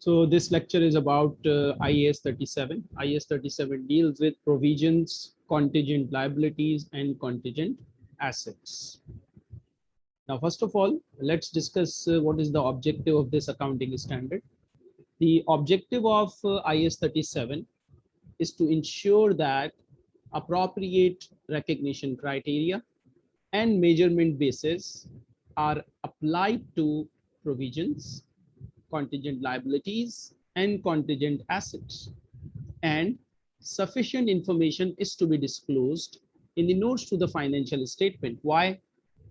So this lecture is about uh, IAS 37. IAS 37 deals with provisions, contingent liabilities, and contingent assets. Now, first of all, let's discuss uh, what is the objective of this accounting standard. The objective of uh, IAS 37 is to ensure that appropriate recognition criteria and measurement basis are applied to provisions contingent liabilities and contingent assets. And sufficient information is to be disclosed in the notes to the financial statement. Why?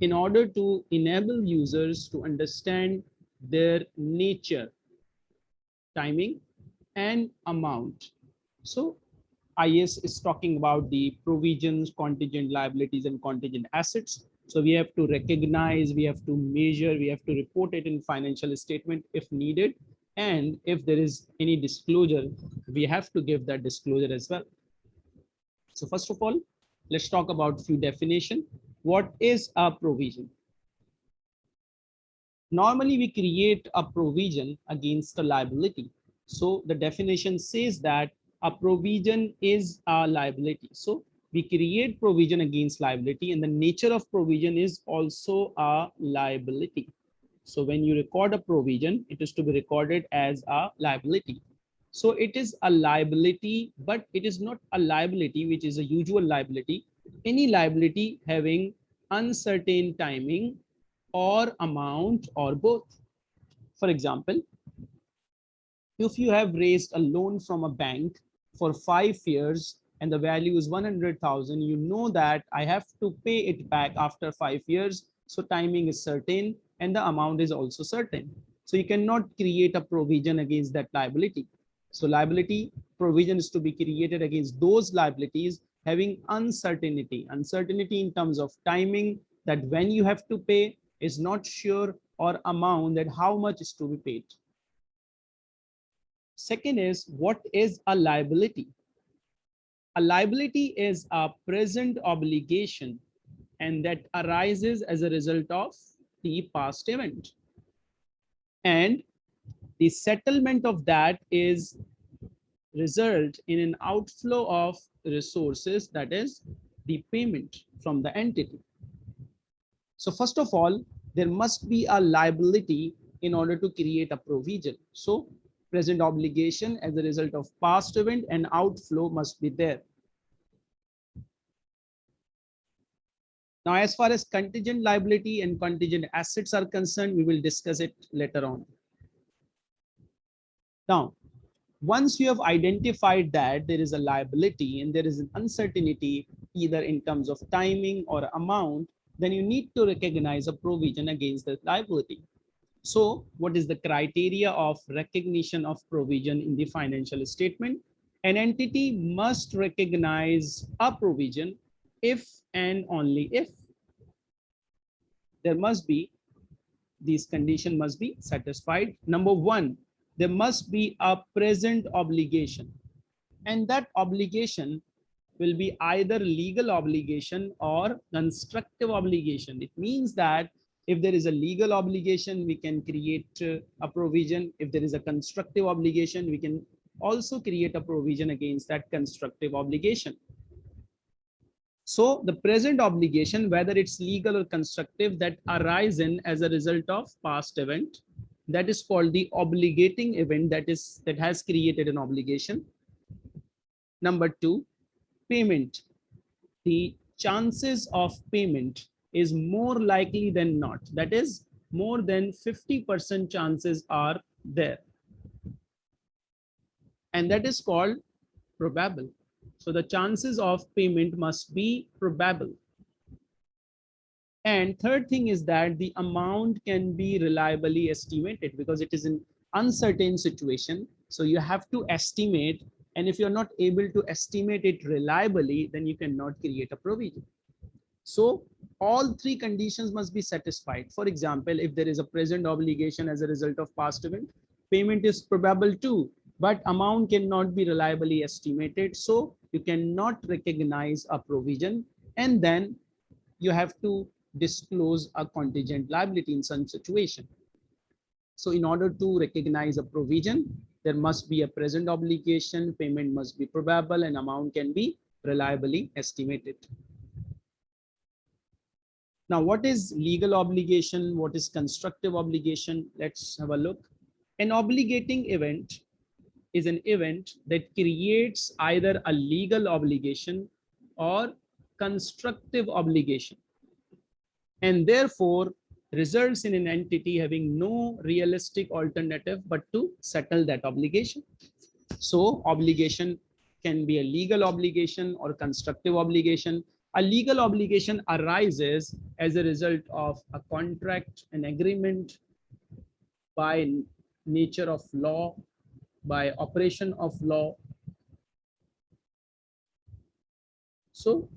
In order to enable users to understand their nature, timing, and amount. So IAS is talking about the provisions, contingent liabilities, and contingent assets. So we have to recognize, we have to measure, we have to report it in financial statement if needed. And if there is any disclosure, we have to give that disclosure as well. So first of all, let's talk about few definition. What is a provision? Normally we create a provision against a liability. So the definition says that a provision is a liability. So we create provision against liability and the nature of provision is also a liability. So when you record a provision, it is to be recorded as a liability. So it is a liability, but it is not a liability, which is a usual liability. Any liability having uncertain timing or amount or both. For example, if you have raised a loan from a bank for five years and the value is 100,000, you know that I have to pay it back after five years. So timing is certain and the amount is also certain. So you cannot create a provision against that liability. So liability provision is to be created against those liabilities having uncertainty, uncertainty in terms of timing that when you have to pay is not sure or amount that how much is to be paid. Second is what is a liability? A liability is a present obligation and that arises as a result of the past event. And the settlement of that is result in an outflow of resources that is the payment from the entity. So first of all, there must be a liability in order to create a provision. So present obligation as a result of past event and outflow must be there. Now, as far as contingent liability and contingent assets are concerned, we will discuss it later on. Now, once you have identified that there is a liability and there is an uncertainty either in terms of timing or amount, then you need to recognize a provision against the liability. So what is the criteria of recognition of provision in the financial statement? An entity must recognize a provision if and only if there must be these condition must be satisfied. Number one, there must be a present obligation and that obligation will be either legal obligation or constructive obligation. It means that if there is a legal obligation, we can create uh, a provision. If there is a constructive obligation, we can also create a provision against that constructive obligation. So the present obligation, whether it's legal or constructive, that arisen as a result of past event, that is called the obligating event that is that has created an obligation. Number two, payment. The chances of payment is more likely than not. That is more than 50% chances are there. And that is called probable. So the chances of payment must be probable. And third thing is that the amount can be reliably estimated because it is an uncertain situation. So you have to estimate. And if you're not able to estimate it reliably, then you cannot create a provision. So all three conditions must be satisfied. For example, if there is a present obligation as a result of past event, payment is probable too, but amount cannot be reliably estimated. So you cannot recognize a provision and then you have to disclose a contingent liability in some situation. So in order to recognize a provision, there must be a present obligation, payment must be probable and amount can be reliably estimated. Now, what is legal obligation? What is constructive obligation? Let's have a look. An obligating event is an event that creates either a legal obligation or constructive obligation and therefore results in an entity having no realistic alternative but to settle that obligation. So obligation can be a legal obligation or constructive obligation. A legal obligation arises as a result of a contract, an agreement by nature of law, by operation of law. So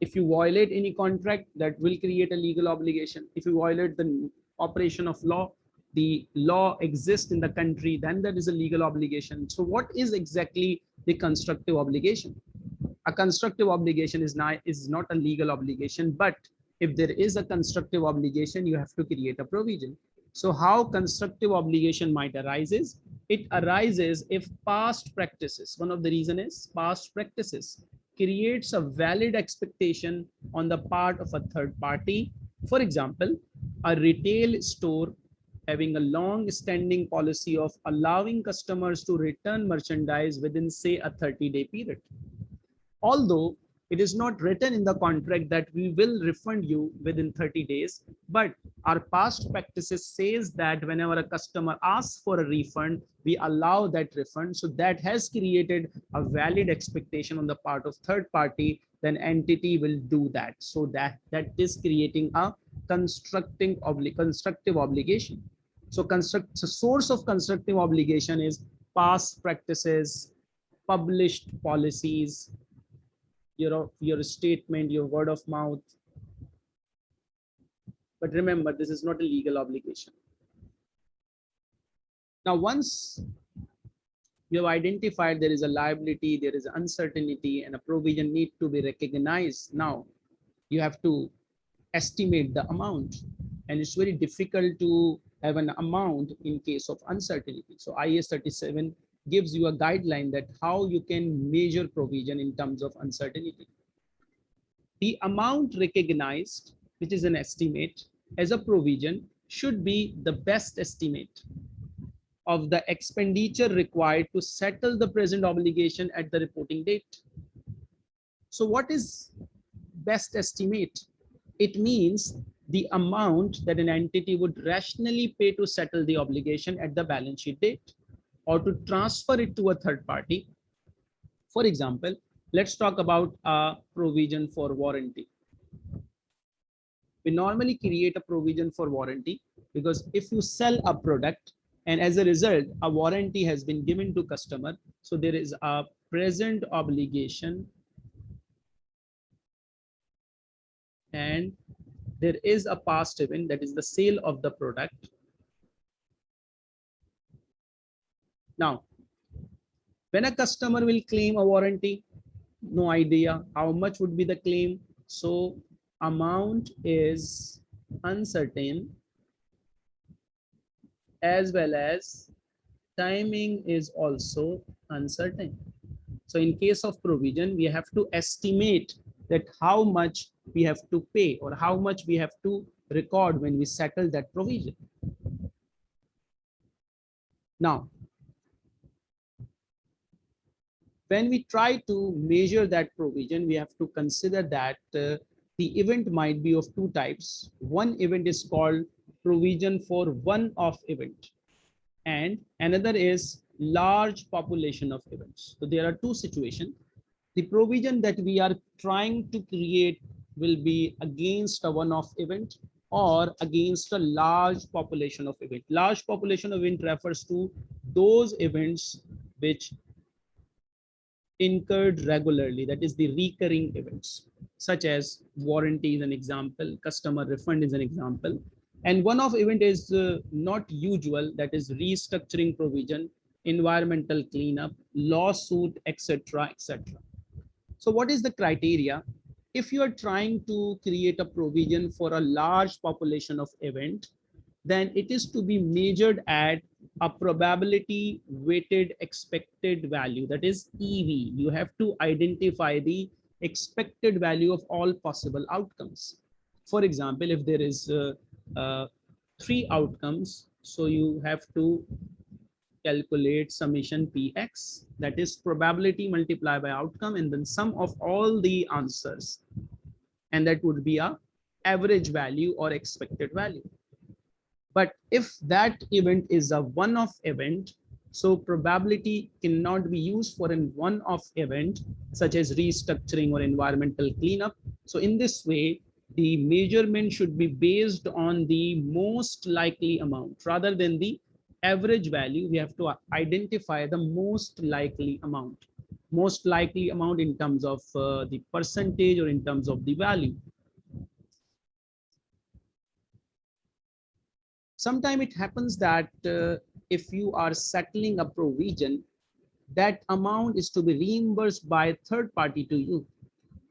if you violate any contract that will create a legal obligation. If you violate the operation of law the law exists in the country then that is a legal obligation. So what is exactly the constructive obligation a constructive obligation is not is not a legal obligation but if there is a constructive obligation you have to create a provision so how constructive obligation might arise is it arises if past practices one of the reason is past practices creates a valid expectation on the part of a third party. For example, a retail store having a long standing policy of allowing customers to return merchandise within say a 30 day period. Although it is not written in the contract that we will refund you within 30 days but our past practices says that whenever a customer asks for a refund we allow that refund. So that has created a valid expectation on the part of third party then entity will do that. So that that is creating a constructing obli constructive obligation. So construct the source of constructive obligation is past practices published policies your your statement your word of mouth. But remember this is not a legal obligation. Now once you have identified there is a liability there is uncertainty and a provision need to be recognized now you have to estimate the amount. And it's very difficult to have an amount in case of uncertainty. So IAS 37 gives you a guideline that how you can measure provision in terms of uncertainty. The amount recognized, which is an estimate as a provision, should be the best estimate of the expenditure required to settle the present obligation at the reporting date. So what is best estimate? It means the amount that an entity would rationally pay to settle the obligation at the balance sheet date or to transfer it to a third party. For example, let's talk about a provision for warranty. We normally create a provision for warranty because if you sell a product and as a result, a warranty has been given to customer. So there is a present obligation and there is a past event that is the sale of the product Now, when a customer will claim a warranty, no idea how much would be the claim. So amount is uncertain as well as timing is also uncertain. So in case of provision, we have to estimate that how much we have to pay or how much we have to record when we settle that provision. Now, when we try to measure that provision, we have to consider that uh, the event might be of two types. One event is called provision for one-off event and another is large population of events. So there are two situations. The provision that we are trying to create will be against a one-off event or against a large population of event. Large population of event refers to those events which incurred regularly, that is the recurring events, such as warranty is an example, customer refund is an example. And one-off event is uh, not usual, that is restructuring provision, environmental cleanup, lawsuit, etc., etc. So what is the criteria? If you are trying to create a provision for a large population of event, then it is to be measured at a probability weighted expected value that is EV. You have to identify the expected value of all possible outcomes. For example, if there is uh, uh, three outcomes, so you have to calculate summation px that is probability multiplied by outcome and then sum of all the answers and that would be a average value or expected value but if that event is a one-off event so probability cannot be used for a one-off event such as restructuring or environmental cleanup. So in this way the measurement should be based on the most likely amount. Rather than the average value, we have to identify the most likely amount, most likely amount in terms of uh, the percentage or in terms of the value. Sometimes it happens that uh, if you are settling a provision, that amount is to be reimbursed by a third party to you.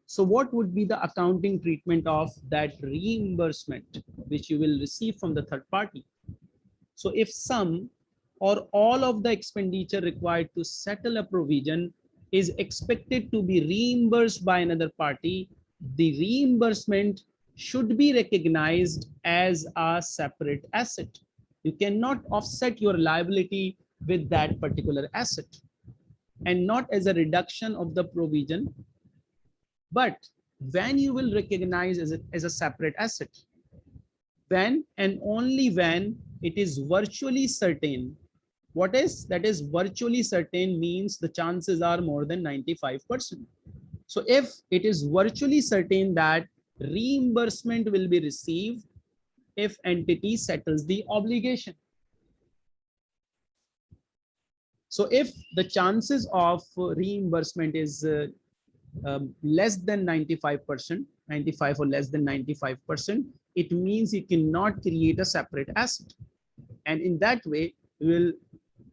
So what would be the accounting treatment of that reimbursement, which you will receive from the third party? So if some or all of the expenditure required to settle a provision is expected to be reimbursed by another party, the reimbursement should be recognized as a separate asset. You cannot offset your liability with that particular asset and not as a reduction of the provision, but when you will recognize as a, as a separate asset, when and only when it is virtually certain what is that is virtually certain means the chances are more than 95%. So if it is virtually certain that reimbursement will be received if entity settles the obligation. So if the chances of reimbursement is uh, um, less than 95%, 95 or less than 95%, it means you cannot create a separate asset. And in that way, we will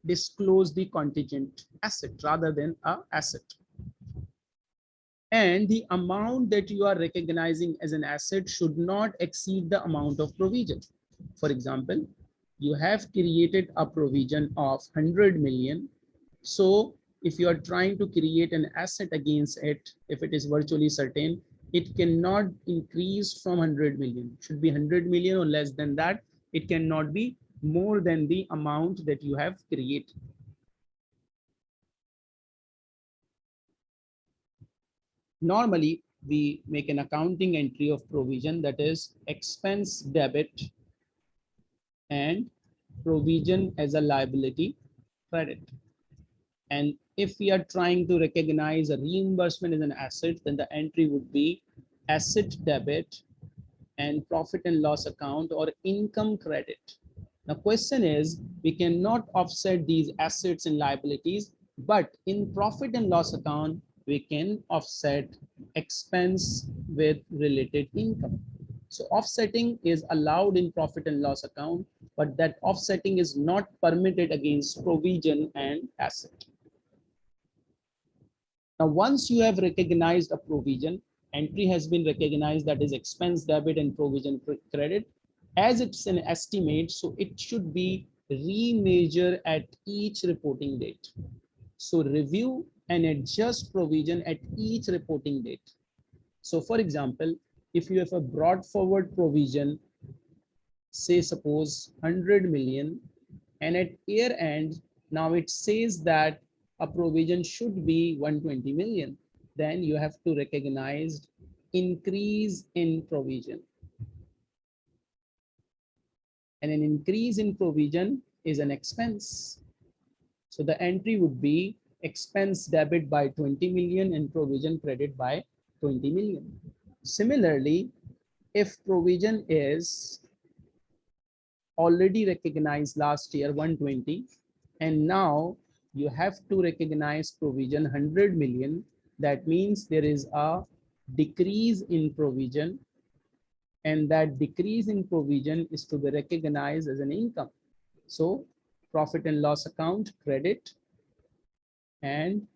disclose the contingent asset rather than a asset. And the amount that you are recognizing as an asset should not exceed the amount of provision. For example, you have created a provision of 100 million. So if you are trying to create an asset against it, if it is virtually certain, it cannot increase from 100 million. It should be 100 million or less than that. It cannot be more than the amount that you have created. Normally, we make an accounting entry of provision that is expense debit and provision as a liability credit. And if we are trying to recognize a reimbursement as an asset, then the entry would be asset debit and profit and loss account or income credit the question is, we cannot offset these assets and liabilities, but in profit and loss account, we can offset expense with related income. So offsetting is allowed in profit and loss account, but that offsetting is not permitted against provision and asset. Now, once you have recognized a provision, entry has been recognized that is expense debit and provision credit, as it's an estimate, so it should be remeasure at each reporting date. So review and adjust provision at each reporting date. So for example, if you have a brought forward provision, say suppose 100 million, and at year end, now it says that a provision should be 120 million, then you have to recognize increase in provision and an increase in provision is an expense. So the entry would be expense debit by 20 million and provision credit by 20 million. Similarly, if provision is already recognized last year 120 and now you have to recognize provision 100 million that means there is a decrease in provision and that decrease in provision is to be recognized as an income. So profit and loss account credit and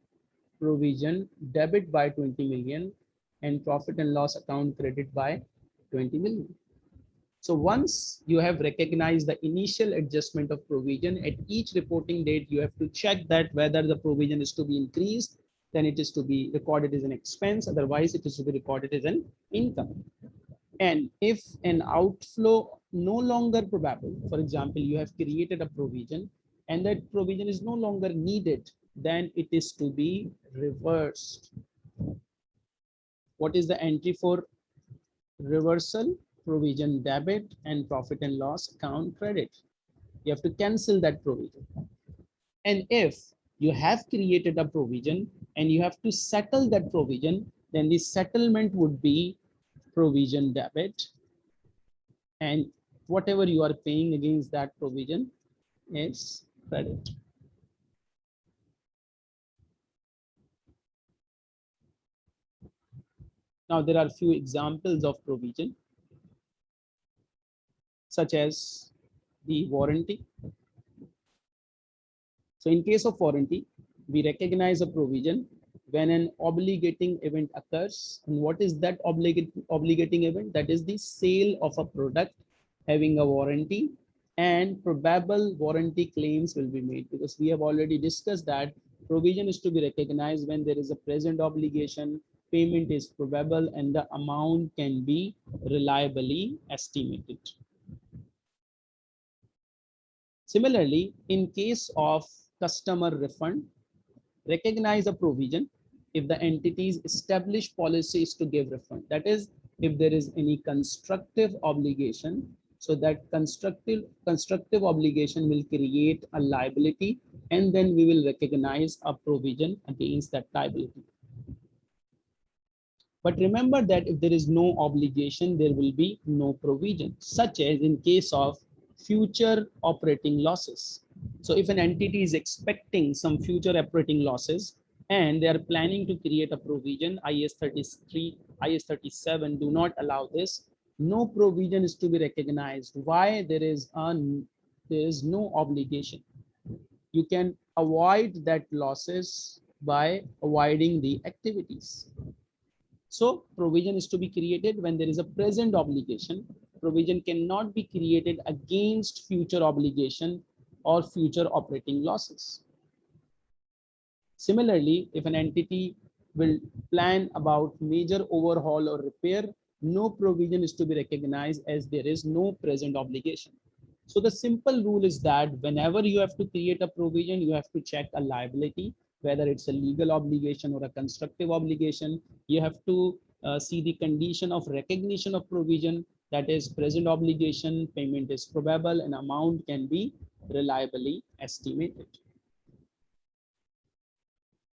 provision debit by 20 million and profit and loss account credit by 20 million. So once you have recognized the initial adjustment of provision at each reporting date, you have to check that whether the provision is to be increased, then it is to be recorded as an expense. Otherwise, it is to be recorded as an income. And if an outflow no longer probable, for example, you have created a provision and that provision is no longer needed, then it is to be reversed. What is the entry for reversal? provision debit and profit and loss account credit. You have to cancel that provision. And if you have created a provision and you have to settle that provision, then the settlement would be provision debit. And whatever you are paying against that provision is credit. Now there are a few examples of provision such as the warranty. So in case of warranty, we recognize a provision when an obligating event occurs. And what is that obligating event? That is the sale of a product having a warranty and probable warranty claims will be made because we have already discussed that provision is to be recognized when there is a present obligation, payment is probable and the amount can be reliably estimated. Similarly, in case of customer refund, recognize a provision if the entity's established policy is to give refund. That is, if there is any constructive obligation, so that constructive constructive obligation will create a liability and then we will recognize a provision against that liability. But remember that if there is no obligation, there will be no provision, such as in case of future operating losses. So if an entity is expecting some future operating losses and they are planning to create a provision, IS 33, IS 37 do not allow this. No provision is to be recognized. Why there is un, there is no obligation. You can avoid that losses by avoiding the activities. So provision is to be created when there is a present obligation provision cannot be created against future obligation or future operating losses. Similarly, if an entity will plan about major overhaul or repair, no provision is to be recognized as there is no present obligation. So the simple rule is that whenever you have to create a provision, you have to check a liability, whether it's a legal obligation or a constructive obligation. You have to uh, see the condition of recognition of provision that is present obligation payment is probable and amount can be reliably estimated